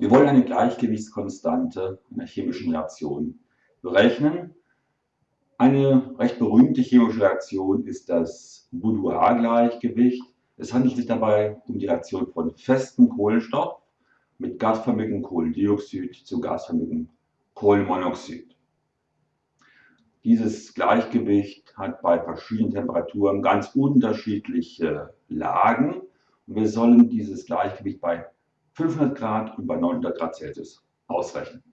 Wir wollen eine Gleichgewichtskonstante einer chemischen Reaktion berechnen. Eine recht berühmte chemische Reaktion ist das Boudoir-Gleichgewicht. Es handelt sich dabei um die Reaktion von festem Kohlenstoff mit gasförmigem Kohlendioxid zu gasförmigem Kohlenmonoxid. Dieses Gleichgewicht hat bei verschiedenen Temperaturen ganz unterschiedliche Lagen. Wir sollen dieses Gleichgewicht bei 500 Grad und bei 900 Grad Celsius ausrechnen.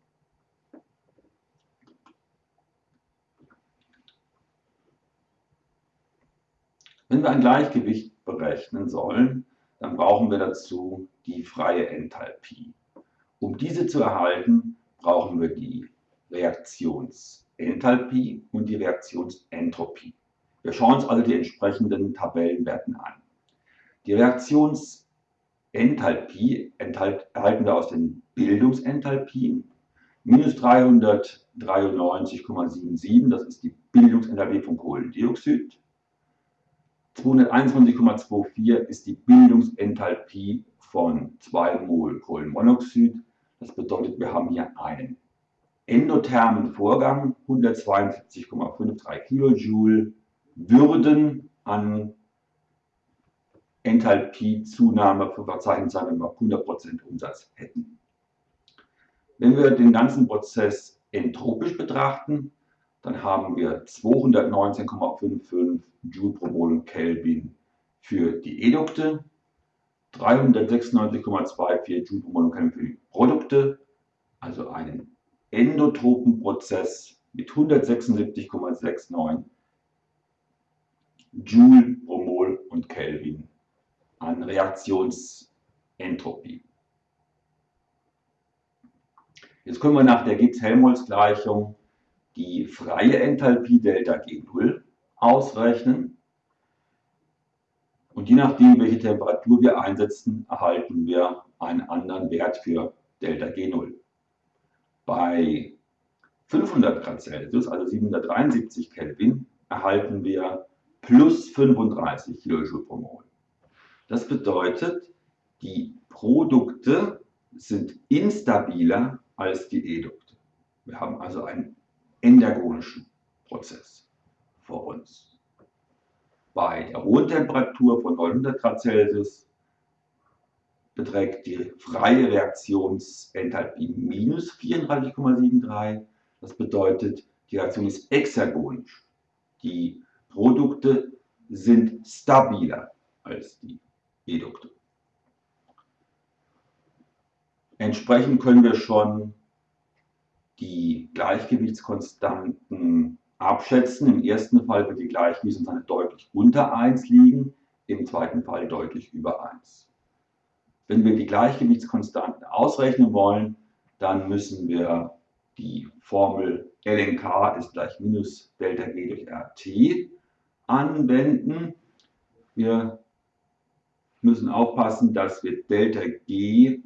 Wenn wir ein Gleichgewicht berechnen sollen, dann brauchen wir dazu die freie Enthalpie. Um diese zu erhalten, brauchen wir die Reaktionsenthalpie und die Reaktionsentropie. Wir schauen uns also die entsprechenden Tabellenwerten an. Die Reaktionsenthalpie erhalten wir aus den Bildungsenthalpien. Minus 393,77, das ist die Bildungsenthalpie von Kohlendioxid. 221,24 ist die Bildungsenthalpie von 2 Mol Kohlenmonoxid. Das bedeutet, wir haben hier einen endothermen Vorgang, 172,53 Kilojoule würden an Enthalpiezunahme sein, wenn wir 100% Umsatz hätten. Wenn wir den ganzen Prozess entropisch betrachten, dann haben wir 219,55 Joule pro Mol Kelvin für die Edukte, 396,24 Joule pro Mol Kelvin für die Produkte, also einen endotropen Prozess mit 176,69 Joule pro Mol und Kelvin an Reaktionsentropie. Jetzt können wir nach der Gibbs-Helmholtz-Gleichung die freie Enthalpie Delta G0 ausrechnen. Und je nachdem, welche Temperatur wir einsetzen, erhalten wir einen anderen Wert für Delta G0. Bei 500 Grad Celsius, also 773 Kelvin, erhalten wir plus 35 Kilojoule pro Mol. Das bedeutet, die Produkte sind instabiler als die Edukte. Wir haben also einen endergonischen Prozess vor uns. Bei der hohen Temperatur von 900 Grad Celsius beträgt die freie Reaktionsenthalpie minus 34,73. Das bedeutet, die Reaktion ist exergonisch. Die Produkte sind stabiler als die Edukte. Entsprechend können wir schon die Gleichgewichtskonstanten abschätzen. Im ersten Fall wird die Gleichgewichtskonstante deutlich unter 1 liegen, im zweiten Fall deutlich über 1. Wenn wir die Gleichgewichtskonstanten ausrechnen wollen, dann müssen wir die Formel lnk ist gleich minus Delta G durch RT anwenden. Wir müssen aufpassen, dass wir Delta G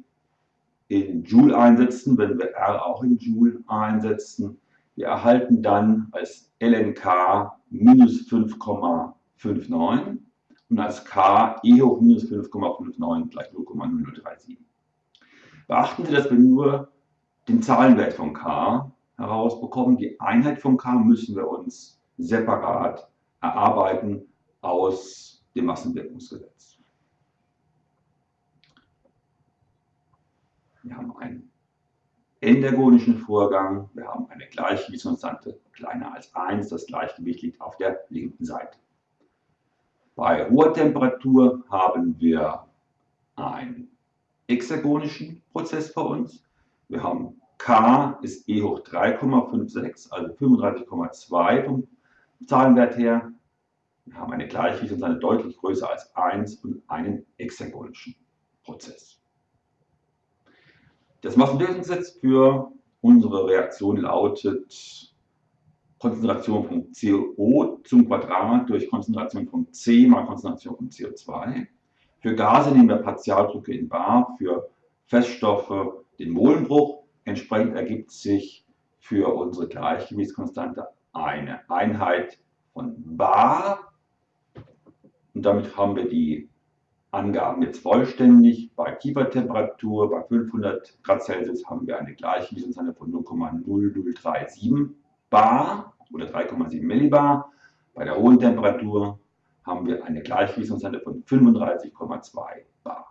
in Joule einsetzen, wenn wir R auch in Joule einsetzen. Wir erhalten dann als LNK minus 5,59 und als K E hoch minus 5,59 gleich 0,0037. Beachten Sie, dass wir nur den Zahlenwert von K herausbekommen. Die Einheit von K müssen wir uns separat erarbeiten aus dem Massenwirkungsgesetz. Wir haben einen endergonischen Vorgang, wir haben eine Gleichgewichtskonstante kleiner als 1, das Gleichgewicht liegt auf der linken Seite. Bei hoher Temperatur haben wir einen hexagonischen Prozess vor uns. Wir haben K ist E hoch 3,56, also 35,2 vom Zahlenwert her. Wir haben eine Gleichgewichtskonstante deutlich größer als 1 und einen hexagonischen Prozess. Das Massenwirkungsgesetz für unsere Reaktion lautet Konzentration von CO zum Quadrat durch Konzentration von C mal Konzentration von CO2. Für Gase nehmen wir Partialdrücke in bar, für Feststoffe den Molenbruch. Entsprechend ergibt sich für unsere Gleichgewichtskonstante eine Einheit von bar. Und damit haben wir die Angaben jetzt vollständig. Bei Kiefertemperatur bei 500 Grad Celsius haben wir eine Gleichgewichtskonstante von 0,0037 bar oder 3,7 Millibar. Bei der hohen Temperatur haben wir eine Gleichgewichtskonstante von 35,2 bar.